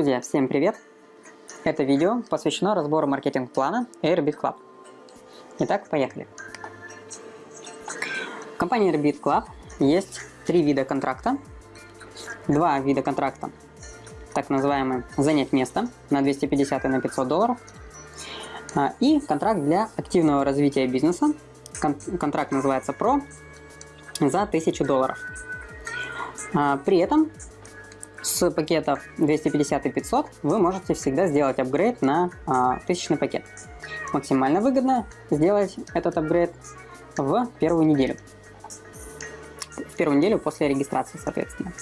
Друзья, всем привет! Это видео посвящено разбору маркетинг-плана Airbit Club. Итак, поехали. В компании Airbit Club есть три вида контракта. Два вида контракта, так называемый «занять место» на 250 и на 500 долларов. А, и контракт для активного развития бизнеса. Контракт называется «Pro» за 1000 долларов. А, при этом с пакетов 250 и 500 вы можете всегда сделать апгрейд на а, тысячный пакет. Максимально выгодно сделать этот апгрейд в первую неделю. В первую неделю после регистрации, соответственно.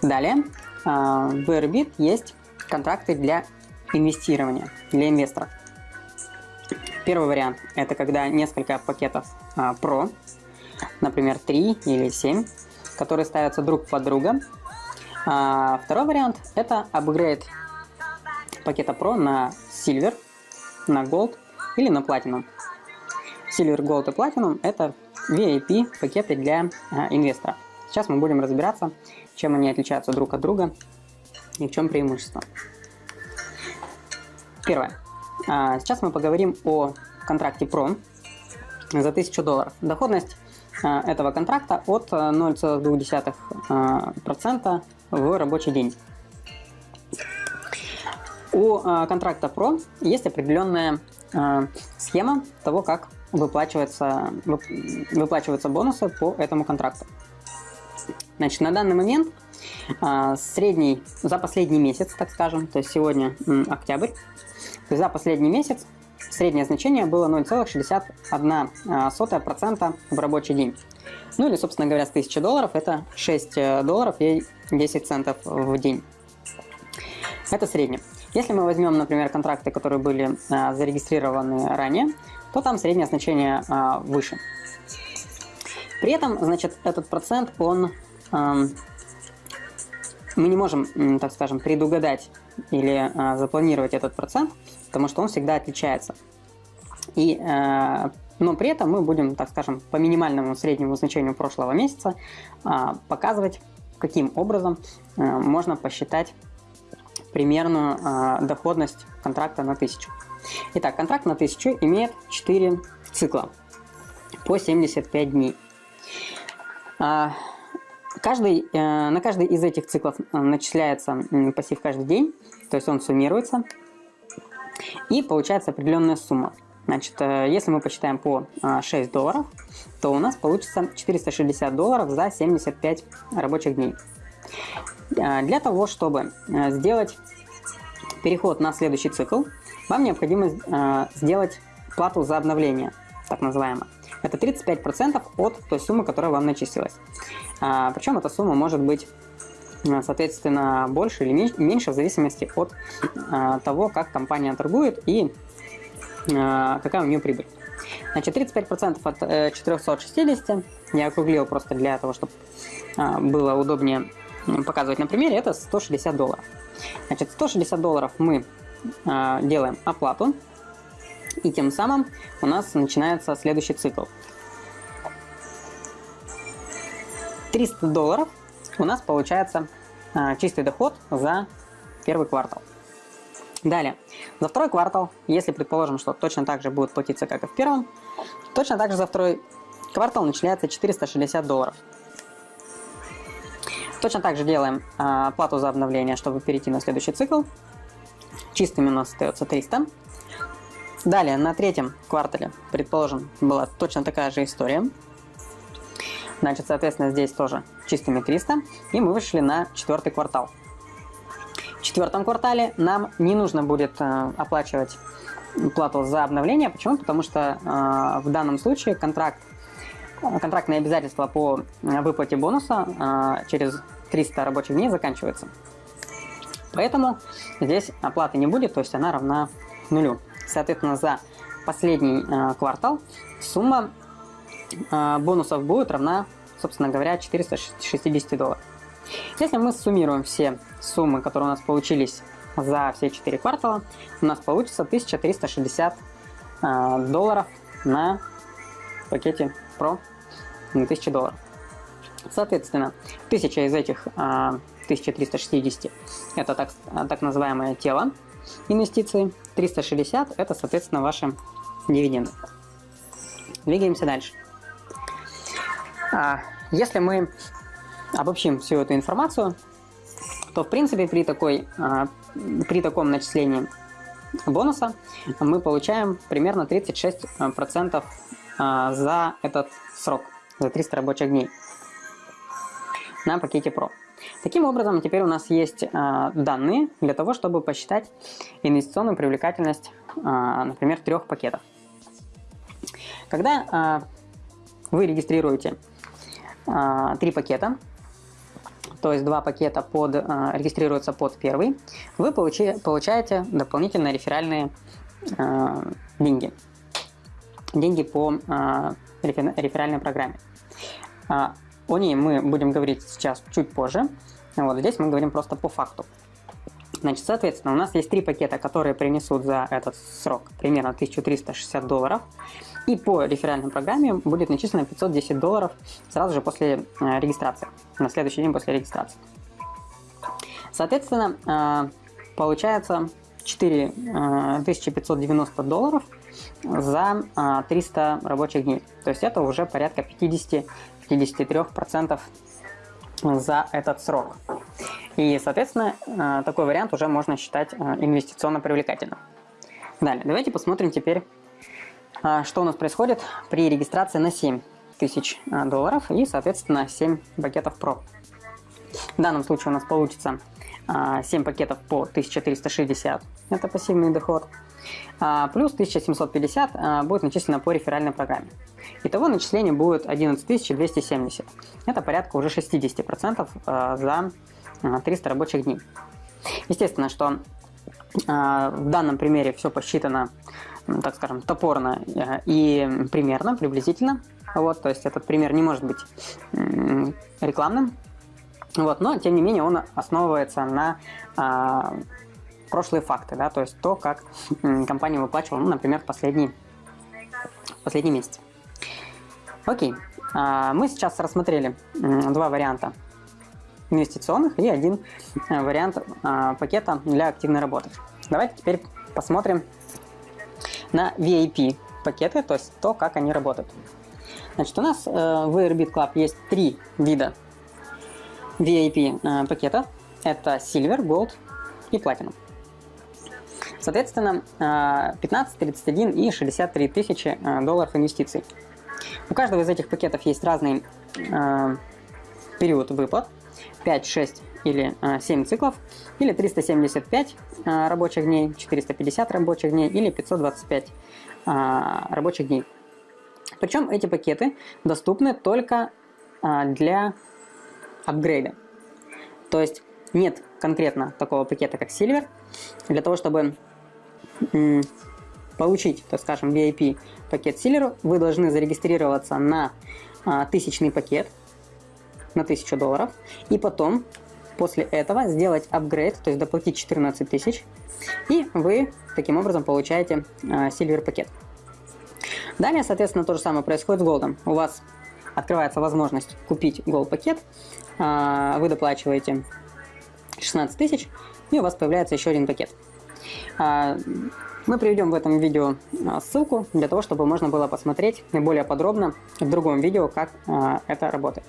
Далее, а, в Airbit есть контракты для инвестирования, для инвесторов. Первый вариант – это когда несколько пакетов а, Pro, например, 3 или 7, которые ставятся друг под друга а второй вариант – это апгрейд пакета Pro на Silver, на Gold или на Platinum. Silver, Gold и Platinum – это VIP пакеты для а, инвестора. Сейчас мы будем разбираться, чем они отличаются друг от друга и в чем преимущество. Первое. А, сейчас мы поговорим о контракте Pro за 1000 долларов. Доходность а, этого контракта от 0,2% в рабочий день. У э, контракта Pro есть определенная э, схема того, как выплачиваются, выплачиваются бонусы по этому контракту. Значит, на данный момент э, средний, за последний месяц, так скажем, то есть сегодня октябрь, то есть за последний месяц среднее значение было 0,61% в рабочий день. Ну или, собственно говоря, с 1000 долларов это 6 э, долларов и 10 центов в день. Это среднее. Если мы возьмем, например, контракты, которые были а, зарегистрированы ранее, то там среднее значение а, выше. При этом, значит, этот процент, он... А, мы не можем, так скажем, предугадать или а, запланировать этот процент, потому что он всегда отличается. И а, но при этом мы будем, так скажем, по минимальному среднему значению прошлого месяца а, показывать, каким образом а, можно посчитать примерную а, доходность контракта на 1000. Итак, контракт на 1000 имеет 4 цикла по 75 дней. Каждый, э, на каждый из этих циклов э, начисляется пассив каждый день, то есть он суммируется, и получается определенная сумма. Значит, э, если мы посчитаем по 6 а, долларов, то у нас получится 460 долларов за 75 рабочих дней. А, для того, чтобы э, сделать переход на следующий цикл, вам необходимо э, сделать плату за обновление, так называемое. Это 35% от той суммы, которая вам начислилась. А, Причем эта сумма может быть соответственно, больше или меньше в зависимости от того, как компания торгует и а, какая у нее прибыль. Значит, 35% от 460, э, я округлил просто для того, чтобы было удобнее показывать на примере, это 160 долларов. Значит, 160 долларов мы делаем оплату, и тем самым у нас начинается следующий цикл. 300 долларов у нас получается чистый доход за первый квартал. Далее, за второй квартал, если предположим, что точно так же будет платиться, как и в первом, точно так же за второй квартал начисляется 460 долларов. Точно так же делаем а, плату за обновление, чтобы перейти на следующий цикл. Чистыми у нас остается 300. Далее, на третьем квартале, предположим, была точно такая же история. Значит, соответственно, здесь тоже чистыми 300. И мы вышли на четвертый квартал. В четвертом квартале нам не нужно будет э, оплачивать плату за обновление. Почему? Потому что э, в данном случае контракт, контрактные обязательства по выплате бонуса э, через 300 рабочих дней заканчиваются. Поэтому здесь оплаты не будет, то есть она равна нулю. Соответственно, за последний э, квартал сумма э, бонусов будет равна, собственно говоря, 460 долларов. Если мы суммируем все суммы, которые у нас получились за все 4 квартала, у нас получится 1360 э, долларов на пакете Pro на 1000 долларов. Соответственно, 1000 из этих э, 1360 это так, так называемое тело инвестиции, 360 это, соответственно, ваши дивиденды. Двигаемся дальше. А, если мы обобщим всю эту информацию, то в принципе при, такой, а, при таком начислении бонуса мы получаем примерно 36% а, за этот срок, за 300 рабочих дней на пакете Pro. Таким образом, теперь у нас есть данные для того, чтобы посчитать инвестиционную привлекательность, например, трех пакетов. Когда вы регистрируете три пакета, то есть два пакета под, а, регистрируются под первый, вы получи, получаете дополнительные реферальные а, деньги. Деньги по реферальной программе. О ней мы будем говорить сейчас чуть позже. Вот здесь мы говорим просто по факту. Значит, соответственно, у нас есть три пакета, которые принесут за этот срок примерно 1360 долларов. И по реферальной программе будет начислено 510 долларов сразу же после э, регистрации, на следующий день после регистрации. Соответственно, э, получается 4590 э, долларов за 300 рабочих дней. То есть это уже порядка 50-53% за этот срок. И, соответственно, такой вариант уже можно считать инвестиционно привлекательным. Далее, давайте посмотрим теперь что у нас происходит при регистрации на 7 тысяч а, долларов и, соответственно, 7 пакетов Pro. В данном случае у нас получится 7 а, пакетов по 1360, это пассивный доход, плюс 1750 будет начислено по реферальной программе. Итого начисление будет 11270, это порядка уже 60% за 300 рабочих дней. Естественно, что в данном примере все посчитано так скажем, топорно э, и примерно, приблизительно. Вот, то есть этот пример не может быть рекламным, вот, но тем не менее он основывается на а, прошлые факты, да, то есть то, как компания выплачивала, ну, например, последний, последний месяц. Окей, а, мы сейчас рассмотрели два варианта инвестиционных и один э, вариант а, пакета для активной работы. Давайте теперь посмотрим на VIP пакеты, то есть то, как они работают. Значит, у нас э, в Airbit Club есть три вида VIP э, пакета. Это Silver, Gold и Platinum. Соответственно, э, 15, 31 и 63 тысячи э, долларов инвестиций. У каждого из этих пакетов есть разный э, период выплат. 5, 6 или 7 циклов, или 375 рабочих дней, 450 рабочих дней или 525 рабочих дней. Причем эти пакеты доступны только для апгрейда. То есть нет конкретно такого пакета, как Silver. Для того, чтобы получить, так скажем, VIP пакет Silver, вы должны зарегистрироваться на тысячный пакет на 1000 долларов. И потом После этого сделать апгрейд, то есть доплатить 14 тысяч, и вы таким образом получаете Silver пакет. Далее, соответственно, то же самое происходит с Gold. У вас открывается возможность купить Gold пакет, э, вы доплачиваете 16 тысяч, и у вас появляется еще один пакет. Э, мы приведем в этом видео ссылку для того, чтобы можно было посмотреть более подробно в другом видео, как это работает.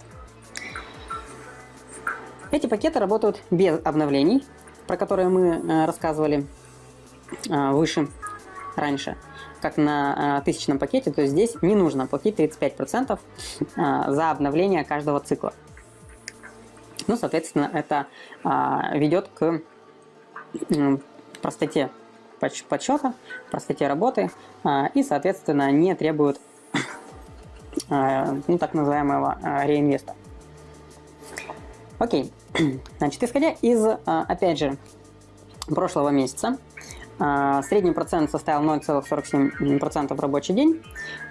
Эти пакеты работают без обновлений, про которые мы э, рассказывали э, выше, раньше, как на э, тысячном пакете, то есть здесь не нужно платить 35% за обновление каждого цикла. Ну, соответственно, это ведет к простоте подсчета, простоте работы и, соответственно, не требует ну, так называемого реинвеста. Окей. Значит, исходя из, а, опять же, прошлого месяца, а, средний процент составил 0,47% в рабочий день.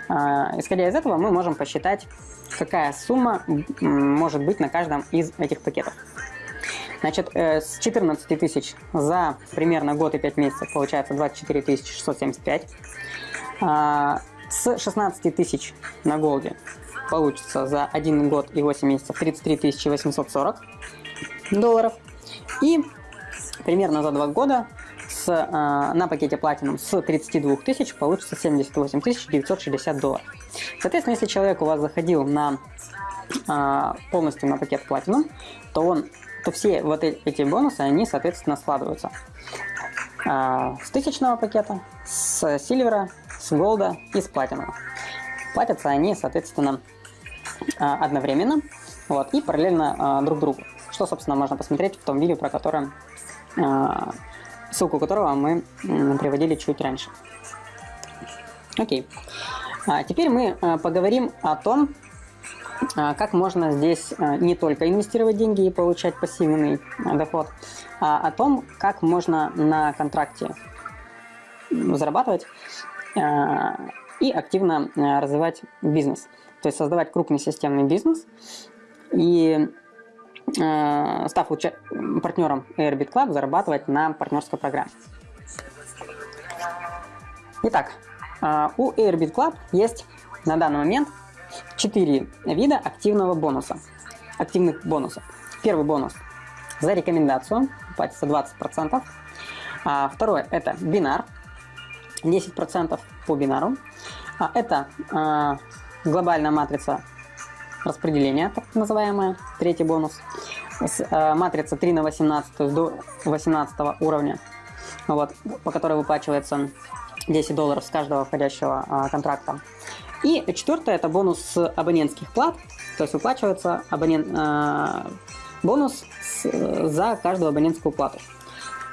А, исходя из этого, мы можем посчитать, какая сумма может быть на каждом из этих пакетов. Значит, э, с 14 тысяч за примерно год и 5 месяцев получается 24 675. С 16 тысяч на голде получится за 1 год и 8 месяцев 33 840. Долларов. И примерно за два года с, э, на пакете Platinum с 32 тысяч получится 78 960 долларов. Соответственно, если человек у вас заходил на э, полностью на пакет Platinum, то он то все вот эти бонусы, они, соответственно, складываются э, с тысячного пакета, с сильвера, с голда и с платинового. Платятся они, соответственно, э, одновременно вот, и параллельно э, друг другу. Что, собственно, можно посмотреть в том видео, про которое ссылку которого мы приводили чуть раньше. Окей. А теперь мы а, поговорим о том, а, как можно здесь не только инвестировать деньги и получать пассивный доход, а о том, как можно на контракте зарабатывать и активно развивать бизнес. То есть создавать крупный системный бизнес и Э, став партнером Airbit Club, зарабатывать на партнерской программе. Итак, э, у Airbit Club есть на данный момент 4 вида активного бонуса. Активных бонусов. Первый бонус за рекомендацию, платится 20%. А второе это бинар, 10% по бинару. А это э, глобальная матрица распределения, так называемая, третий бонус. Э, матрица 3 на 18 до 18 уровня, вот, по которой выплачивается 10 долларов с каждого входящего э, контракта. И четвертое это бонус абонентских плат, то есть выплачивается абонент, э, бонус с, за каждую абонентскую плату.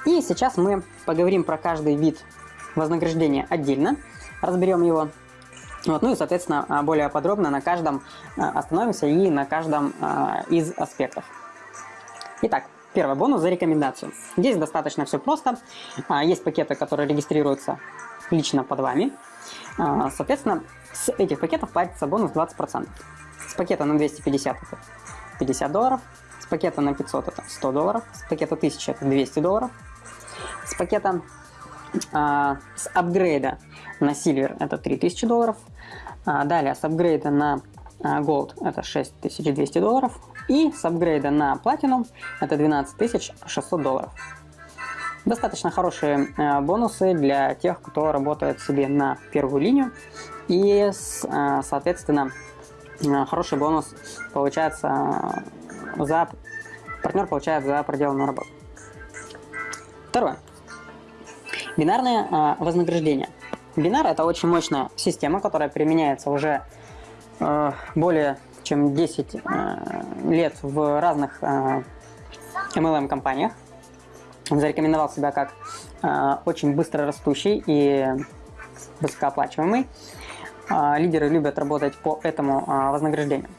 И сейчас мы поговорим про каждый вид вознаграждения отдельно, разберем его вот, ну и, соответственно, а, более подробно на каждом а, остановимся и на каждом а, из аспектов. Итак, первый бонус за рекомендацию. Здесь достаточно все просто. Есть пакеты, которые регистрируются лично под вами. Соответственно, с этих пакетов платится бонус 20%. С пакета на 250 это 50 долларов, с пакета на 500 это 100 долларов, с пакета 1000 это 200 долларов, с пакета а, с апгрейда на Silver это 3000 долларов. А, далее с апгрейда на а, Gold это 6200 долларов. И с апгрейда на Platinum это 12600 долларов. Достаточно хорошие бонусы для тех, кто работает себе на первую линию. И, соответственно, хороший бонус получается за... Партнер получает за проделанную работу. Второе. Бинарное э, вознаграждение. Бинар это очень мощная система, которая применяется уже э, более чем 10 э, лет в разных MLM-компаниях. Зарекомендовал себя как очень быстро растущий и высокооплачиваемый. Лидеры любят работать по этому вознаграждению.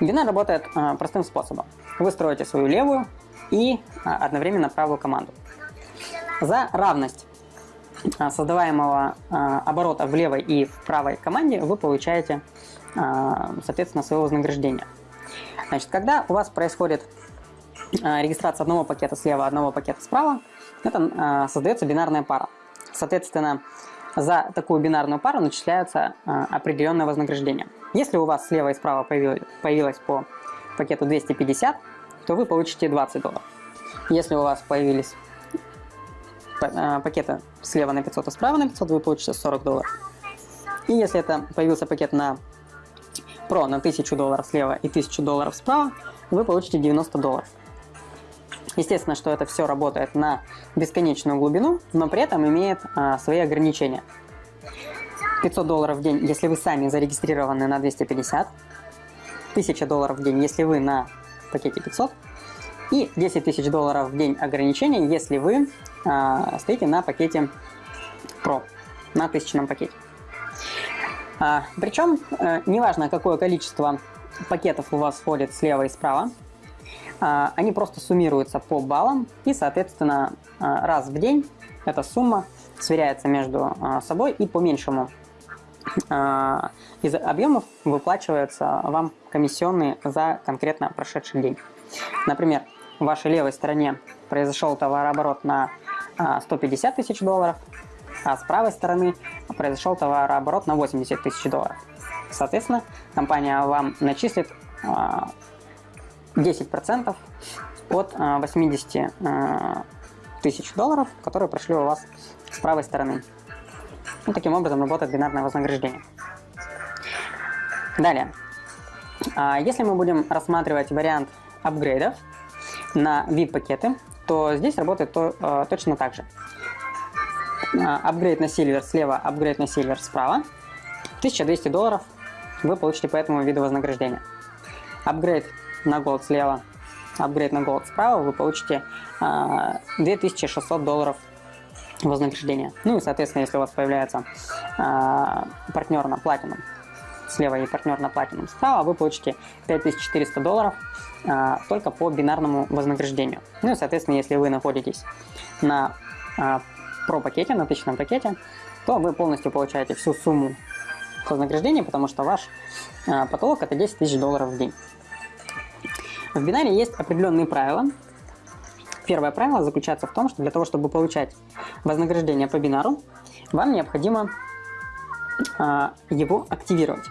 Бинар работает простым способом. Вы строите свою левую и одновременно правую команду. За равность а, создаваемого а, оборота в левой и в правой команде вы получаете, а, соответственно, свое вознаграждение. Значит, когда у вас происходит регистрация одного пакета слева, одного пакета справа, это создается бинарная пара. Соответственно, за такую бинарную пару начисляются определенное вознаграждение. Если у вас слева и справа появилось, по пакету 250, то вы получите 20 долларов. Если у вас появились пакета слева на 500, а справа на 500, вы получите 40 долларов. И если это появился пакет на Pro на 1000 долларов слева и 1000 долларов справа, вы получите 90 долларов. Естественно, что это все работает на бесконечную глубину, но при этом имеет а, свои ограничения. 500 долларов в день, если вы сами зарегистрированы на 250, 1000 долларов в день, если вы на пакете 500, и 10 тысяч долларов в день ограничения, если вы а, стоите на пакете Pro, на тысячном пакете. А, причем, а, неважно, какое количество пакетов у вас входит слева и справа, а, они просто суммируются по баллам, и, соответственно, а, раз в день эта сумма сверяется между а, собой, и по меньшему а, из объемов выплачиваются вам комиссионные за конкретно прошедший день. Например, в вашей левой стороне произошел товарооборот на 150 а, тысяч долларов, а с правой стороны произошел товарооборот на 80 тысяч долларов. Соответственно, компания вам начислит а, 10% от 80 тысяч долларов, которые прошли у вас с правой стороны. Ну, таким образом работает бинарное вознаграждение. Далее. А, если мы будем рассматривать вариант апгрейдов на VIP-пакеты, то здесь работает то, э, точно так же. А, апгрейд на Silver слева, апгрейд на Silver справа. 1200 долларов вы получите по этому виду вознаграждения. Апгрейд на Gold слева, апгрейд на Gold справа, вы получите 2600 а, долларов вознаграждения. Ну и, соответственно, если у вас появляется партнер на Platinum, слева и партнер на Platinum справа, вы получите 5400 долларов а, только по бинарному вознаграждению. Ну и, соответственно, если вы находитесь на а, про пакете, на тысячном пакете, то вы полностью получаете всю сумму вознаграждения, потому что ваш а, потолок это 10 тысяч долларов в день. В бинаре есть определенные правила. Первое правило заключается в том, что для того, чтобы получать вознаграждение по бинару, вам необходимо а, его активировать.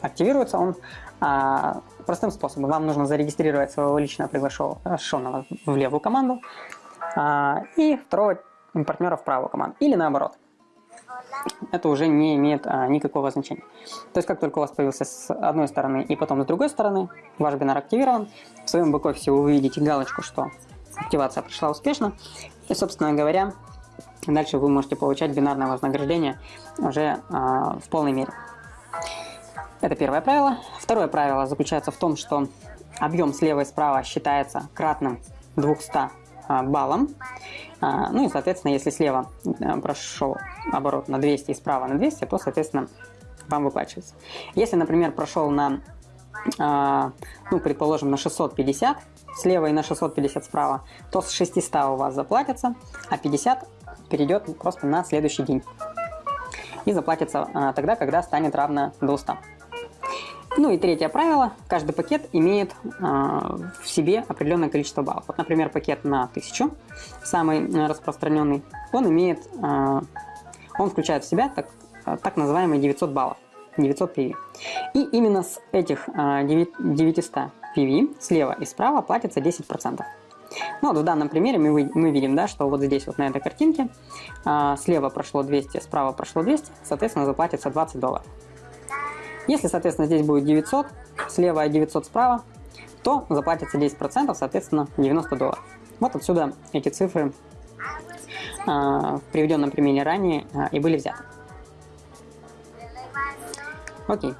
Активируется он а, простым способом. Вам нужно зарегистрировать своего лично приглашенного в левую команду а, и второго партнера в правую команду. Или наоборот. Это уже не имеет а, никакого значения. То есть, как только у вас появился с одной стороны и потом с другой стороны, ваш бинар активирован, в своем бэк-офисе вы увидите галочку, что активация прошла успешно. И, собственно говоря, Дальше вы можете получать бинарное вознаграждение уже в полной мере. Это первое правило. Второе правило заключается в том, что объем слева и справа считается кратным 200 а, баллам. А, ну и, соответственно, если слева а, прошел оборот на 200 и справа на 200, то, соответственно, вам выплачивается. Если, например, прошел на, а, ну, предположим, на 650 слева и на 650 справа, то с 600 у вас заплатится, а 50 перейдет просто на следующий день. И заплатится тогда, когда станет равно 200. Ну и третье правило. Каждый пакет имеет а, в себе определенное количество баллов. Вот, например, пакет на 1000, самый а, распространенный, он имеет, а, он включает в себя так, так называемые 900 баллов. 900 PV. И именно с этих 900 PV слева и справа платится 10%. Ну, вот в данном примере мы, мы видим, да, что вот здесь вот на этой картинке а, слева прошло 200, справа прошло 200, соответственно, заплатится 20 долларов. Если, соответственно, здесь будет 900, слева и 900 справа, то заплатится 10%, соответственно, 90 долларов. Вот отсюда эти цифры а, в приведенном примере ранее а, и были взяты. Окей.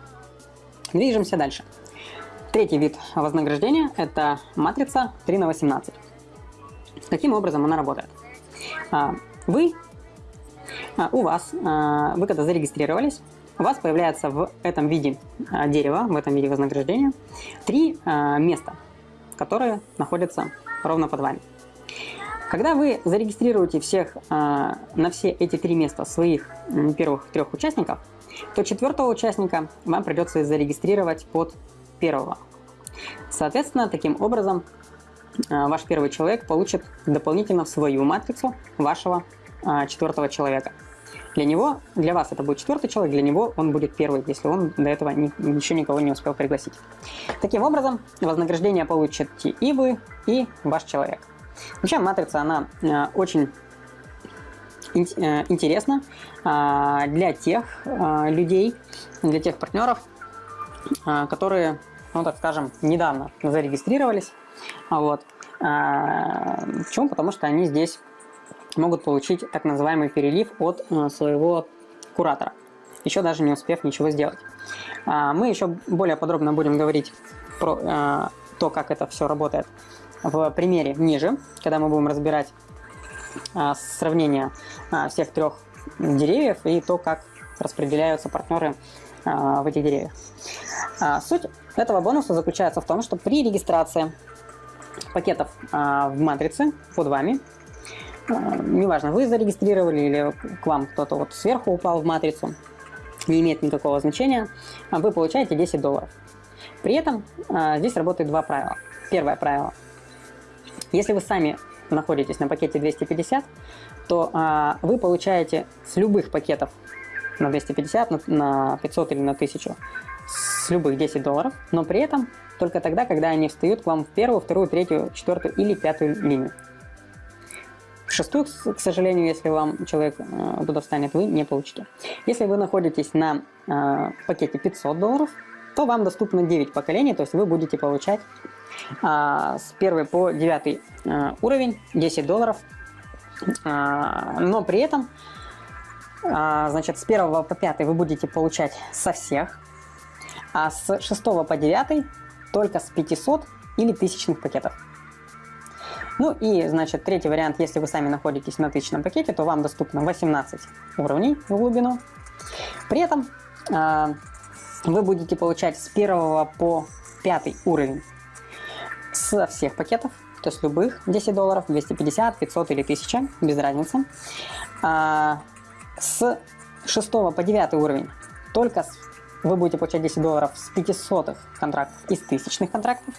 Движемся дальше. Третий вид вознаграждения – это матрица 3 на 18. Каким образом она работает? А, вы, у вас, вы когда зарегистрировались, у вас появляется в этом виде дерева, в этом виде вознаграждения, три места, которые находятся ровно под вами. Когда вы зарегистрируете всех на все эти три места своих первых трех участников, то четвертого участника вам придется зарегистрировать под первого. Соответственно, таким образом ваш первый человек получит дополнительно в свою матрицу вашего четвертого человека. Для него, для вас это будет четвертый человек, для него он будет первый, если он до этого ни, еще никого не успел пригласить. Таким образом, вознаграждение получите и вы, и ваш человек. Вообще матрица, она э, очень интересна для тех людей, для тех партнеров, которые ну так скажем, недавно зарегистрировались. Вот. А, почему? Потому что они здесь могут получить так называемый перелив от а, своего куратора, еще даже не успев ничего сделать. А, мы еще более подробно будем говорить про а, то, как это все работает в примере ниже, когда мы будем разбирать а, сравнение а, всех трех деревьев и то, как распределяются партнеры в этих деревьях. Суть этого бонуса заключается в том, что при регистрации пакетов в матрице под вами, неважно, вы зарегистрировали или к вам кто-то вот сверху упал в матрицу, не имеет никакого значения, вы получаете 10 долларов. При этом здесь работает два правила. Первое правило. Если вы сами находитесь на пакете 250, то вы получаете с любых пакетов на 250, на, на 500 или на 1000 с любых 10 долларов, но при этом только тогда, когда они встают к вам в первую, вторую, третью, четвертую или пятую линию. Шестую, к сожалению, если вам человек э, туда встанет, вы не получите. Если вы находитесь на э, пакете 500 долларов, то вам доступно 9 поколений, то есть вы будете получать э, с 1 по 9 э, уровень 10 долларов, э, но при этом э, значит, с 1 по 5 вы будете получать со всех, а с 6 по 9 только с 500 или тысячных пакетов. Ну и, значит, третий вариант, если вы сами находитесь на тысячном пакете, то вам доступно 18 уровней в глубину. При этом э, вы будете получать с 1 по 5 уровень со всех пакетов, то есть любых 10 долларов, 250, 500 или 1000, без разницы. А, с 6 по 9 уровень только с вы будете получать 10 долларов с 500 контрактов и с тысячных контрактов.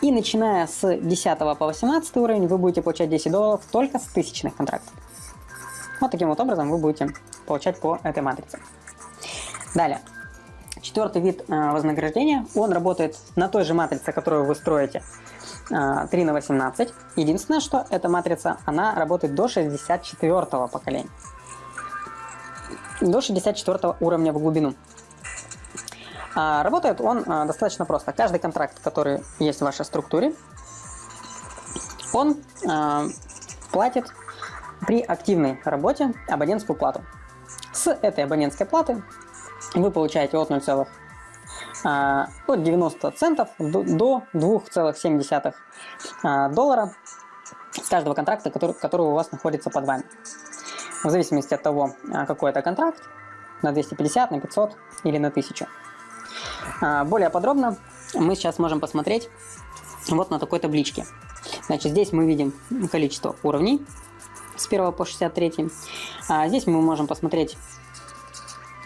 И начиная с 10 по 18 уровень вы будете получать 10 долларов только с тысячных контрактов. Вот таким вот образом вы будете получать по этой матрице. Далее. Четвертый вид э, вознаграждения, он работает на той же матрице, которую вы строите, э, 3 на 18. Единственное, что эта матрица, она работает до 64 поколения. До 64 уровня в глубину. А работает он а, достаточно просто. Каждый контракт, который есть в вашей структуре, он а, платит при активной работе абонентскую плату. С этой абонентской платы вы получаете от 0, от 90 центов до 2,7 доллара с каждого контракта, который, который у вас находится под вами. В зависимости от того, какой это контракт, на 250, на 500 или на 1000. А, более подробно мы сейчас можем посмотреть вот на такой табличке. Значит, здесь мы видим количество уровней с 1 по 63. А здесь мы можем посмотреть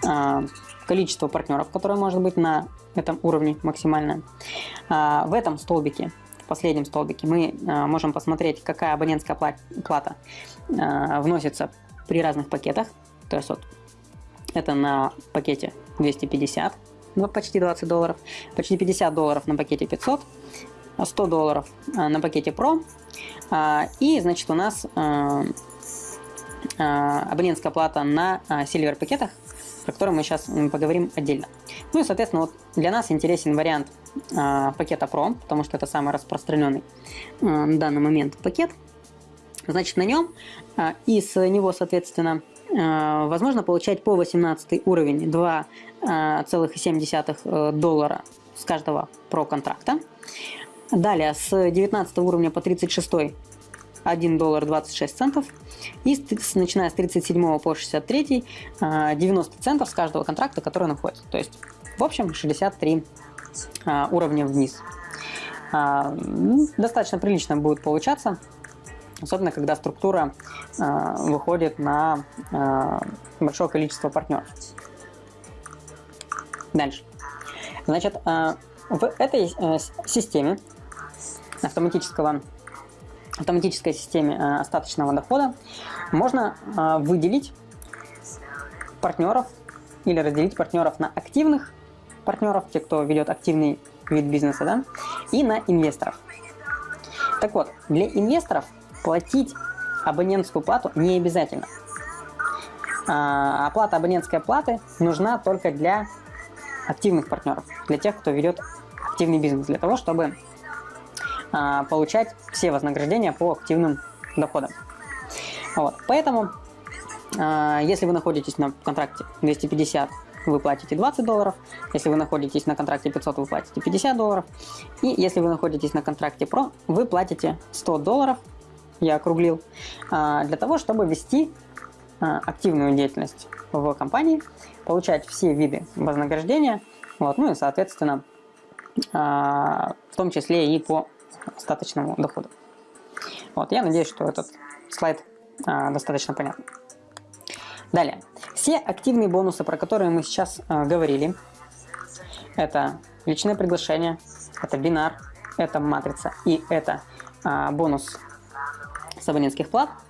а, количество партнеров, которое может быть на этом уровне максимальное. А, в этом столбике, в последнем столбике, мы можем посмотреть, какая абонентская плата вносится при разных пакетах. То есть вот это на пакете 250 ну, почти 20 долларов, почти 50 долларов на пакете 500, 100 долларов а, на пакете Pro, а, и, значит, у нас а, абонентская плата на Silver пакетах, про который мы сейчас поговорим отдельно. Ну и, соответственно, вот для нас интересен вариант пакета Pro, потому что это самый распространенный на данный момент пакет. Значит, на нем и с него, соответственно, возможно получать по 18 уровень 2 2,7 э, доллара с каждого про-контракта. Далее с 19 уровня по 36 1 доллар 26 центов. И с, начиная с 37 по 63 90 э, центов с каждого контракта, который находится. То есть, в общем, 63 э, уровня вниз. Достаточно прилично будет получаться, особенно когда структура выходит на большое количество партнеров. Дальше. Значит, э, в этой э, системе автоматического автоматической системе э, остаточного дохода можно выделить партнеров или разделить партнеров на активных партнеров, те, кто ведет активный вид бизнеса, да, и на инвесторов. Так вот, для инвесторов платить абонентскую плату не обязательно. Оплата абонентской платы нужна только для активных партнеров, для тех, кто ведет активный бизнес, для того, чтобы а, получать все вознаграждения по активным доходам. Вот. Поэтому, а, если вы находитесь на контракте 250, вы платите 20 долларов, если вы находитесь на контракте 500, вы платите 50 долларов, и если вы находитесь на контракте Pro, вы платите 100 долларов, я округлил, а, для того, чтобы вести а, активную деятельность в компании, получать все виды вознаграждения, вот, ну и, соответственно, а, в том числе и по остаточному доходу. Вот, я надеюсь, что этот слайд достаточно понятен. Далее. Все активные бонусы, про которые мы сейчас говорили, это личное приглашение, это бинар, это матрица и это бонус абонентских плат –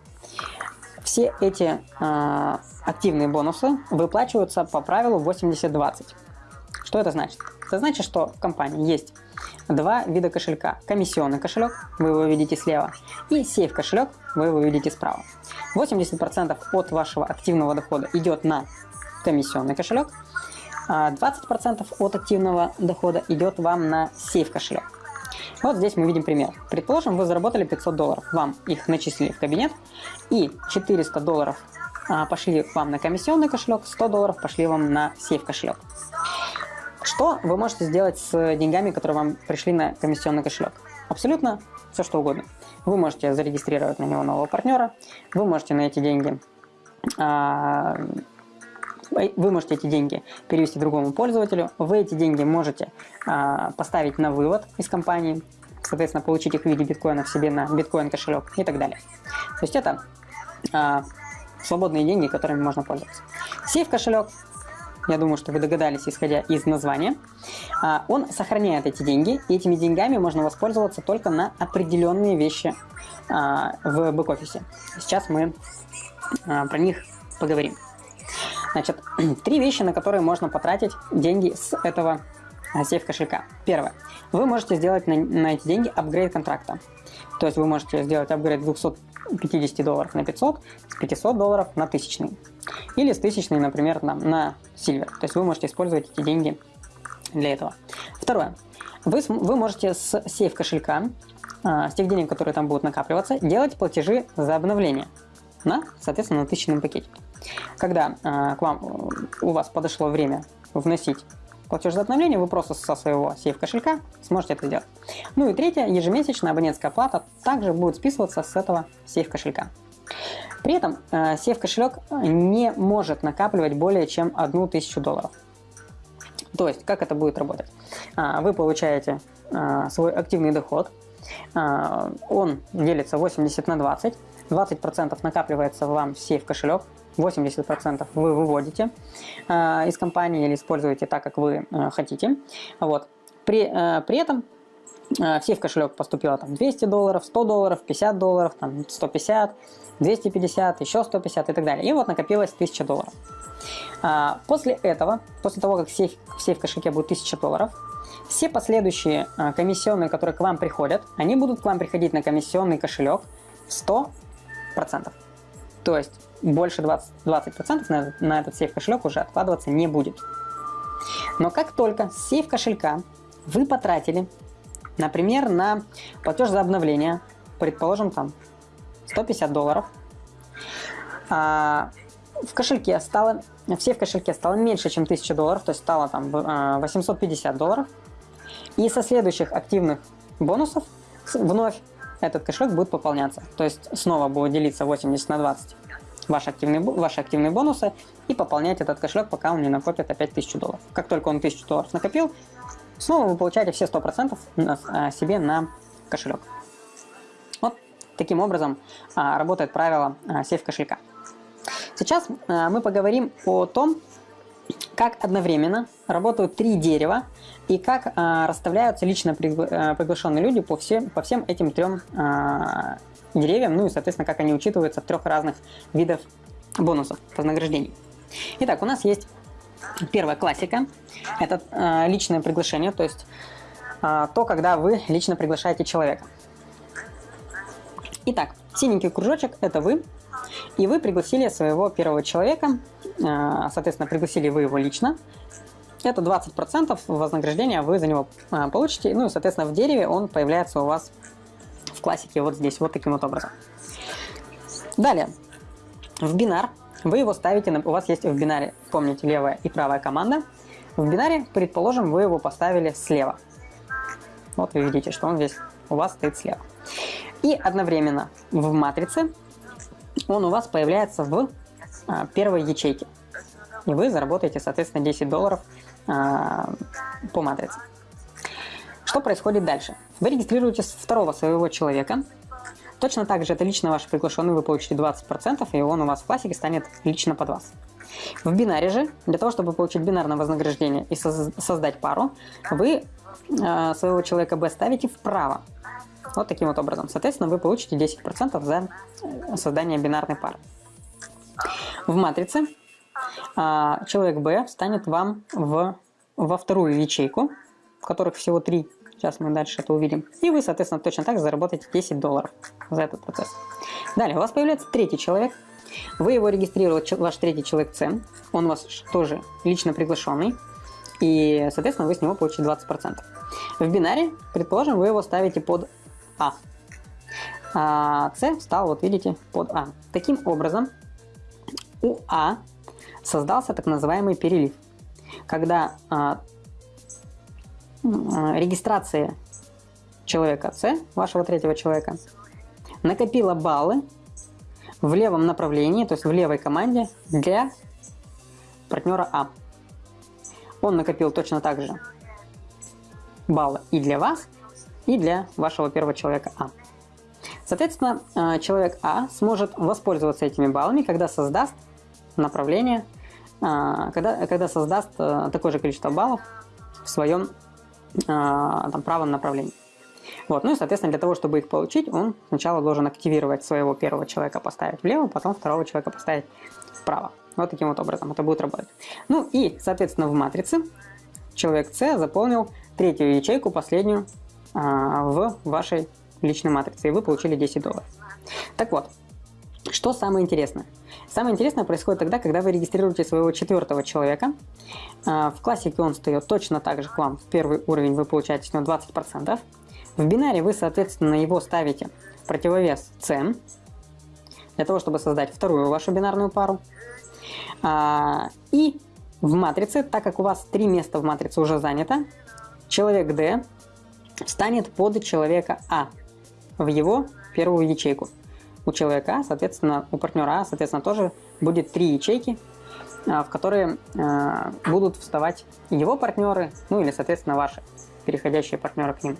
все эти э, активные бонусы выплачиваются по правилу 80-20. Что это значит? Это значит, что в компании есть два вида кошелька. Комиссионный кошелек, вы его видите слева, и сейф кошелек, вы его видите справа. 80% от вашего активного дохода идет на комиссионный кошелек, а 20% от активного дохода идет вам на сейф кошелек. Вот здесь мы видим пример. Предположим, вы заработали 500 долларов, вам их начислили в кабинет, и 400 долларов а, пошли вам на комиссионный кошелек, 100 долларов пошли вам на сейф кошелек. Что вы можете сделать с деньгами, которые вам пришли на комиссионный кошелек? Абсолютно все, что угодно. Вы можете зарегистрировать на него нового партнера, вы можете на эти деньги а, вы можете эти деньги перевести другому пользователю, вы эти деньги можете а, поставить на вывод из компании, соответственно, получить их в виде биткоинов себе на биткоин кошелек и так далее. То есть это а, свободные деньги, которыми можно пользоваться. Сейф кошелек, я думаю, что вы догадались, исходя из названия, а, он сохраняет эти деньги, и этими деньгами можно воспользоваться только на определенные вещи а, в бэк-офисе. Сейчас мы а, про них поговорим. Значит, три вещи, на которые можно потратить деньги с этого сейф кошелька. Первое. Вы можете сделать на, на эти деньги апгрейд контракта. То есть вы можете сделать апгрейд с 250 долларов на 500, с 500 долларов на 1000. Или с 1000, например, на, на Silver. То есть вы можете использовать эти деньги для этого. Второе. Вы, вы можете с сейф кошелька, а, с тех денег, которые там будут накапливаться, делать платежи за обновление на, соответственно, на тысячном пакете. Когда э, к вам, у вас подошло время вносить платеж за обновление, вы просто со своего сейф кошелька сможете это сделать. Ну и третье, ежемесячная абонентская плата также будет списываться с этого сейф кошелька. При этом э, сейф кошелек не может накапливать более чем одну тысячу долларов. То есть, как это будет работать? А, вы получаете а, свой активный доход, а, он делится 80 на 20, 20% накапливается вам в сейф кошелек, 80% вы выводите э, из компании или используете так, как вы э, хотите. Вот. При, э, при этом э, в сейф кошелек поступило там 200 долларов, 100 долларов, 50 долларов, там 150, 250, еще 150 и так далее. И вот накопилось 1000 долларов. А, после этого, после того, как в сейф, в сейф кошельке будет 1000 долларов, все последующие а, комиссионные, которые к вам приходят, они будут к вам приходить на комиссионный кошелек 100%. То есть больше 20%, 20% на, на этот сейф кошелек уже откладываться не будет. Но как только сейф кошелька вы потратили, например, на платеж за обновление, предположим, там 150 долларов, а, в кошельке стало, все в кошельке стало меньше, чем 1000 долларов, то есть стало там 850 а, долларов, и со следующих активных бонусов вновь этот кошелек будет пополняться. То есть снова будет делиться 80 на 20 ваши активные, ваши активные бонусы и пополнять этот кошелек, пока он не накопит опять 1000 долларов. Как только он 1000 долларов накопил, снова вы получаете все 100% на, а, себе на кошелек. Вот таким образом а, работает правило а, сейф кошелька. Сейчас мы поговорим о том, как одновременно работают три дерева и как а, расставляются лично пригла приглашенные люди по всем, по всем этим трем а, деревьям, ну и, соответственно, как они учитываются в трех разных видов бонусов, вознаграждений. Итак, у нас есть первая классика. Это э, личное приглашение, то есть э, то, когда вы лично приглашаете человека. Итак, синенький кружочек – это вы, и вы пригласили своего первого человека, э, соответственно, пригласили вы его лично. Это 20% вознаграждения вы за него э, получите, ну и, соответственно, в дереве он появляется у вас в классике вот здесь, вот таким вот образом. Далее, в бинар вы его ставите, у вас есть в бинаре, помните, левая и правая команда. В бинаре, предположим, вы его поставили слева. Вот вы видите, что он здесь у вас стоит слева. И одновременно в матрице он у вас появляется в а, первой ячейке. И вы заработаете, соответственно, 10 долларов а, по матрице. Что происходит дальше? Вы регистрируете второго своего человека. Точно так же это лично ваш приглашенный, вы получите 20%, и он у вас в классике станет лично под вас. В бинаре же, для того, чтобы получить бинарное вознаграждение и создать пару, вы э, своего человека B ставите вправо. Вот таким вот образом. Соответственно, вы получите 10% за создание бинарной пары. В матрице э, человек B станет вам в во вторую ячейку, которых всего три, сейчас мы дальше это увидим, и вы, соответственно, точно так же заработаете 10 долларов за этот процесс. Далее, у вас появляется третий человек, вы его регистрировали, ваш третий человек С, он у вас тоже лично приглашенный, и, соответственно, вы с него получите 20%. В бинаре, предположим, вы его ставите под А. А С стал, вот видите, под А. Таким образом, у А создался так называемый перелив. Когда а, регистрация человека С, вашего третьего человека, накопила баллы в левом направлении, то есть в левой команде для партнера А. Он накопил точно так же баллы и для вас, и для вашего первого человека А. Соответственно, э, человек А сможет воспользоваться этими баллами, когда создаст направление, э, когда, когда создаст э, такое же количество баллов в своем там, правом направлении. Вот. Ну и, соответственно, для того, чтобы их получить, он сначала должен активировать своего первого человека, поставить влево, потом второго человека поставить вправо. Вот таким вот образом это будет работать. Ну и, соответственно, в матрице человек С заполнил третью ячейку, последнюю, в вашей личной матрицы, и вы получили 10 долларов. Так вот, что самое интересное? Самое интересное происходит тогда, когда вы регистрируете своего четвертого человека. А, в классике он встает точно так же к вам. В первый уровень вы получаете с него 20%. В бинаре вы, соответственно, его ставите в противовес C, для того, чтобы создать вторую вашу бинарную пару. А, и в матрице, так как у вас три места в матрице уже занято, человек D станет под человека А в его первую ячейку. У человека А, соответственно, у партнера А, соответственно, тоже будет три ячейки, а, в которые а, будут вставать его партнеры, ну или, соответственно, ваши переходящие партнеры к ним.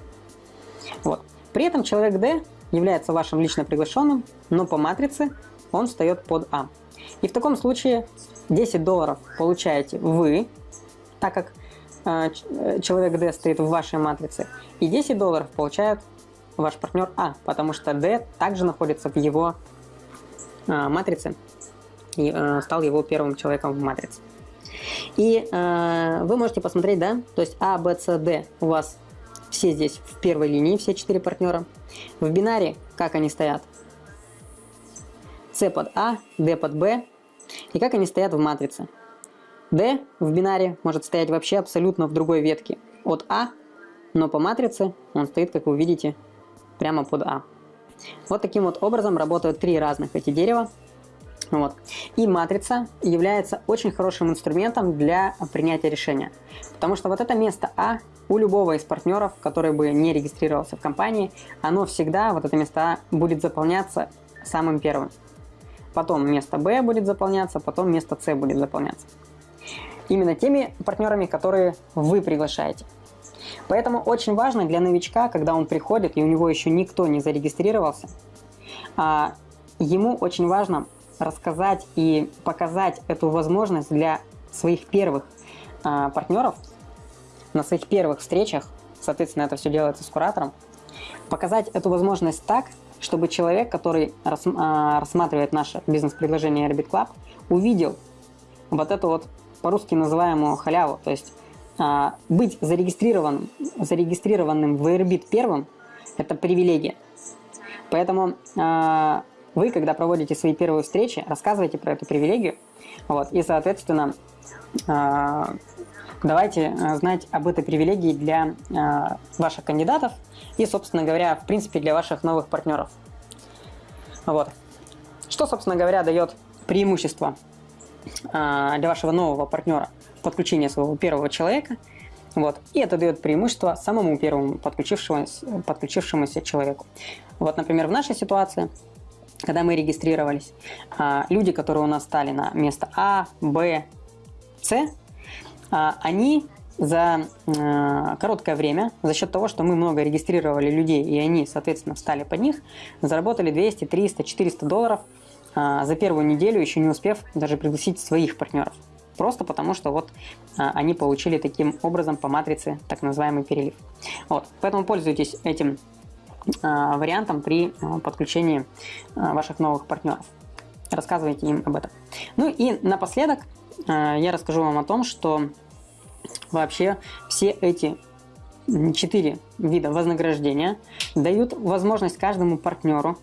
Вот. При этом человек D является вашим лично приглашенным, но по матрице он встает под А. И в таком случае 10 долларов получаете вы, так как человек D стоит в вашей матрице, и 10 долларов получает ваш партнер А, потому что D также находится в его э, матрице и э, стал его первым человеком в матрице. И э, вы можете посмотреть, да, то есть А, Б, С, Д у вас все здесь в первой линии, все четыре партнера. В бинаре, как они стоят? С под А, D под Б. И как они стоят в матрице? D в бинаре может стоять вообще абсолютно в другой ветке от А, но по матрице он стоит, как вы видите, прямо под А. Вот таким вот образом работают три разных эти дерева. Вот. И матрица является очень хорошим инструментом для принятия решения. Потому что вот это место А у любого из партнеров, который бы не регистрировался в компании, оно всегда, вот это место А, будет заполняться самым первым. Потом место Б будет заполняться, потом место С будет заполняться. Именно теми партнерами, которые вы приглашаете. Поэтому очень важно для новичка, когда он приходит, и у него еще никто не зарегистрировался, а, ему очень важно рассказать и показать эту возможность для своих первых а, партнеров на своих первых встречах, соответственно, это все делается с куратором, показать эту возможность так, чтобы человек, который а, рассматривает наше бизнес-предложение Airbit Club, увидел вот эту вот по-русски называемую халяву, то есть а, быть зарегистрированным, зарегистрированным в Airbit первым – это привилегия. Поэтому а, вы, когда проводите свои первые встречи, рассказывайте про эту привилегию. Вот, и, соответственно, а, давайте знать об этой привилегии для ваших кандидатов и, собственно говоря, в принципе, для ваших новых партнеров. Вот. Что, собственно говоря, дает преимущество для вашего нового партнера – подключения своего первого человека. Вот. И это дает преимущество самому первому подключившемуся, подключившемуся человеку. Вот, например, в нашей ситуации, когда мы регистрировались, а, люди, которые у нас стали на место А, Б, С, а, они за а, короткое время, за счет того, что мы много регистрировали людей, и они, соответственно, встали под них, заработали 200, 300, 400 долларов за первую неделю, еще не успев даже пригласить своих партнеров. Просто потому, что вот а, они получили таким образом по матрице так называемый перелив. Вот. Поэтому пользуйтесь этим а, вариантом при а, подключении а, ваших новых партнеров. Рассказывайте им об этом. Ну и напоследок а, я расскажу вам о том, что вообще все эти четыре вида вознаграждения дают возможность каждому партнеру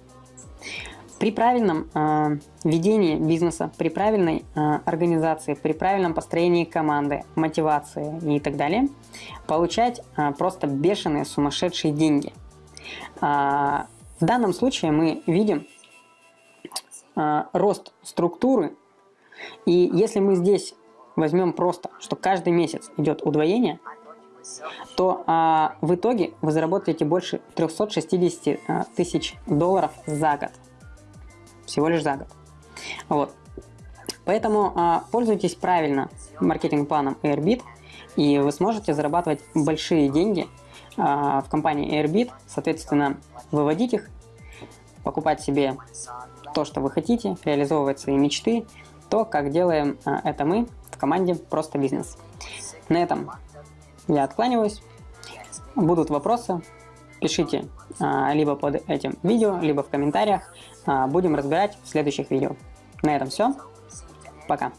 при правильном э, ведении бизнеса, при правильной э, организации, при правильном построении команды, мотивации и так далее, получать э, просто бешеные, сумасшедшие деньги. Э, в данном случае мы видим э, рост структуры, и если мы здесь возьмем просто, что каждый месяц идет удвоение, то а, в итоге вы заработаете больше 360 а, тысяч долларов за год. Всего лишь за год. Вот. Поэтому а, пользуйтесь правильно маркетинг-планом Airbit, и вы сможете зарабатывать большие деньги а, в компании Airbit, соответственно, выводить их, покупать себе то, что вы хотите, реализовывать свои мечты, то, как делаем а, это мы в команде «Просто бизнес». На этом я откланиваюсь. Будут вопросы, пишите а, либо под этим видео, либо в комментариях. А, будем разбирать в следующих видео. На этом все. Пока.